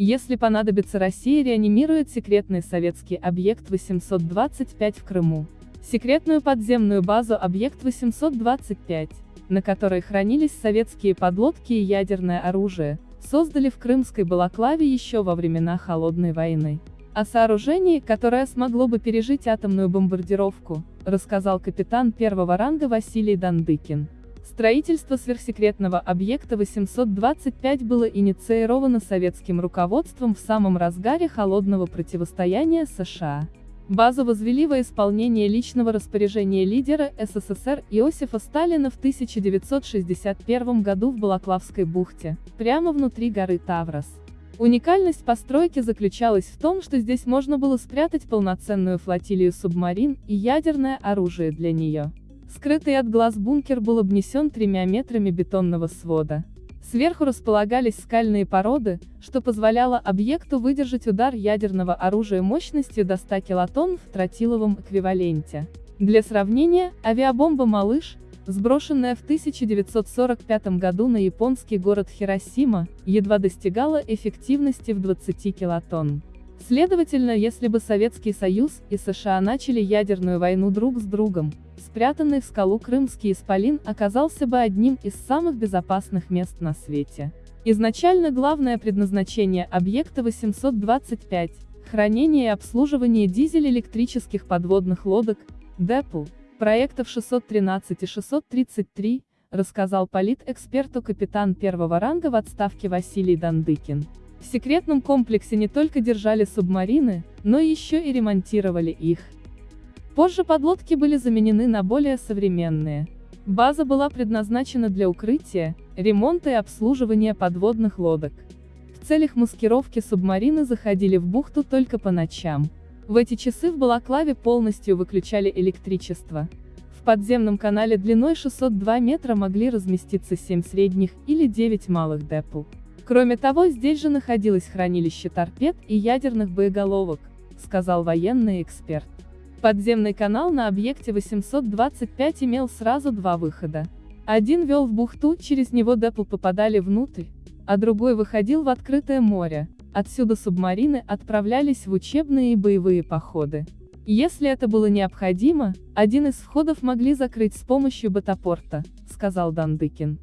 Если понадобится Россия реанимирует секретный советский объект 825 в Крыму. Секретную подземную базу объект 825, на которой хранились советские подлодки и ядерное оружие, создали в Крымской Балаклаве еще во времена Холодной войны. О сооружении, которое смогло бы пережить атомную бомбардировку, рассказал капитан первого ранга Василий Дандыкин. Строительство сверхсекретного объекта 825 было инициировано советским руководством в самом разгаре холодного противостояния США. Базу возвели во исполнение личного распоряжения лидера СССР Иосифа Сталина в 1961 году в Балаклавской бухте, прямо внутри горы Таврос. Уникальность постройки заключалась в том, что здесь можно было спрятать полноценную флотилию субмарин и ядерное оружие для нее. Скрытый от глаз бункер был обнесен тремя метрами бетонного свода. Сверху располагались скальные породы, что позволяло объекту выдержать удар ядерного оружия мощностью до 100 килотонн в тротиловом эквиваленте. Для сравнения, авиабомба «Малыш», сброшенная в 1945 году на японский город Хиросима, едва достигала эффективности в 20 килотонн. Следовательно, если бы Советский Союз и США начали ядерную войну друг с другом, спрятанный в скалу Крымский Исполин оказался бы одним из самых безопасных мест на свете. Изначально главное предназначение объекта 825 – хранение и обслуживание дизель-электрических подводных лодок, ДЭПЛ, проектов 613 и 633, рассказал политэксперту капитан первого ранга в отставке Василий Дандыкин. В секретном комплексе не только держали субмарины, но еще и ремонтировали их. Позже подлодки были заменены на более современные. База была предназначена для укрытия, ремонта и обслуживания подводных лодок. В целях маскировки субмарины заходили в бухту только по ночам. В эти часы в Балаклаве полностью выключали электричество. В подземном канале длиной 602 метра могли разместиться 7 средних или 9 малых депл. Кроме того, здесь же находилось хранилище торпед и ядерных боеголовок, сказал военный эксперт. Подземный канал на объекте 825 имел сразу два выхода. Один вел в бухту, через него депл попадали внутрь, а другой выходил в открытое море. Отсюда субмарины отправлялись в учебные и боевые походы. Если это было необходимо, один из входов могли закрыть с помощью батапорта, сказал Дандыкин.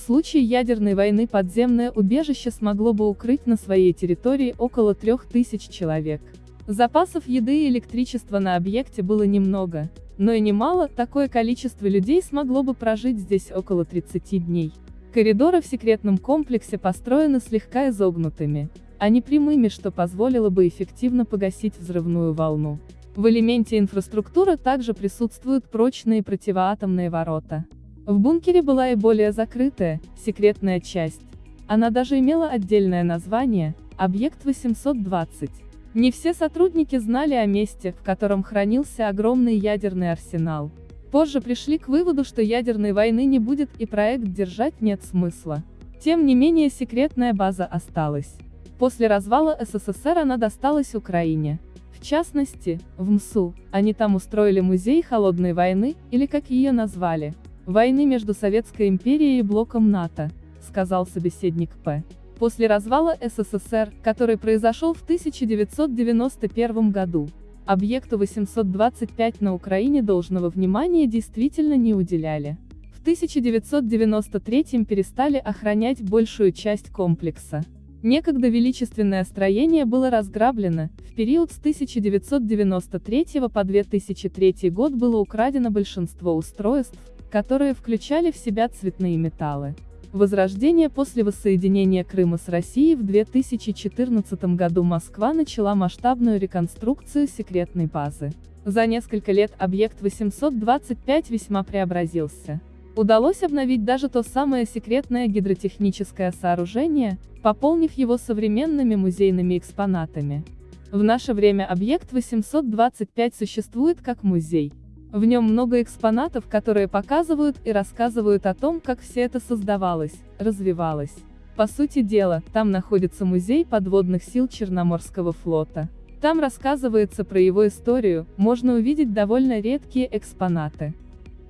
В случае ядерной войны подземное убежище смогло бы укрыть на своей территории около 3000 человек. Запасов еды и электричества на объекте было немного, но и немало, такое количество людей смогло бы прожить здесь около 30 дней. Коридоры в секретном комплексе построены слегка изогнутыми, а не прямыми, что позволило бы эффективно погасить взрывную волну. В элементе инфраструктуры также присутствуют прочные противоатомные ворота. В бункере была и более закрытая, секретная часть. Она даже имела отдельное название – «Объект 820». Не все сотрудники знали о месте, в котором хранился огромный ядерный арсенал. Позже пришли к выводу, что ядерной войны не будет и проект держать нет смысла. Тем не менее секретная база осталась. После развала СССР она досталась Украине. В частности, в МСУ, они там устроили музей холодной войны, или как ее назвали, войны между Советской империей и блоком НАТО, сказал собеседник П. После развала СССР, который произошел в 1991 году, объекту 825 на Украине должного внимания действительно не уделяли. В 1993 перестали охранять большую часть комплекса. Некогда величественное строение было разграблено, в период с 1993 по 2003 год было украдено большинство устройств, которые включали в себя цветные металлы. Возрождение после воссоединения Крыма с Россией в 2014 году Москва начала масштабную реконструкцию секретной базы. За несколько лет объект 825 весьма преобразился. Удалось обновить даже то самое секретное гидротехническое сооружение, пополнив его современными музейными экспонатами. В наше время объект 825 существует как музей, в нем много экспонатов, которые показывают и рассказывают о том, как все это создавалось, развивалось. По сути дела, там находится музей подводных сил Черноморского флота. Там рассказывается про его историю, можно увидеть довольно редкие экспонаты.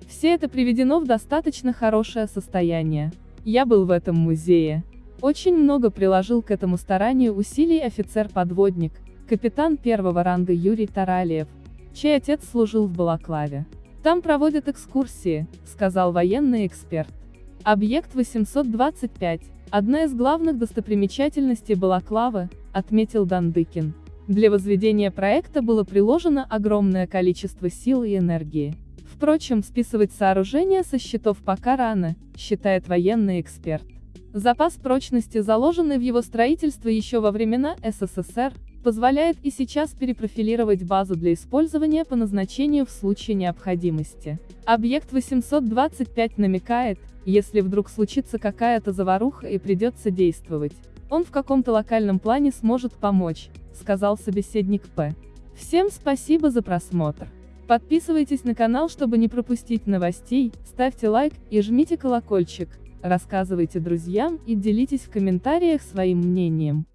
Все это приведено в достаточно хорошее состояние. Я был в этом музее. Очень много приложил к этому старанию усилий офицер-подводник, капитан первого ранга Юрий Таралиев, чей отец служил в Балаклаве. Там проводят экскурсии, сказал военный эксперт. Объект 825, одна из главных достопримечательностей Балаклавы, отметил Дандыкин. Для возведения проекта было приложено огромное количество сил и энергии. Впрочем, списывать сооружение со счетов пока рано, считает военный эксперт. Запас прочности, заложенный в его строительство еще во времена СССР, позволяет и сейчас перепрофилировать базу для использования по назначению в случае необходимости. Объект 825 намекает, если вдруг случится какая-то заваруха и придется действовать, он в каком-то локальном плане сможет помочь, сказал собеседник П. Всем спасибо за просмотр. Подписывайтесь на канал, чтобы не пропустить новостей, ставьте лайк и жмите колокольчик, рассказывайте друзьям и делитесь в комментариях своим мнением.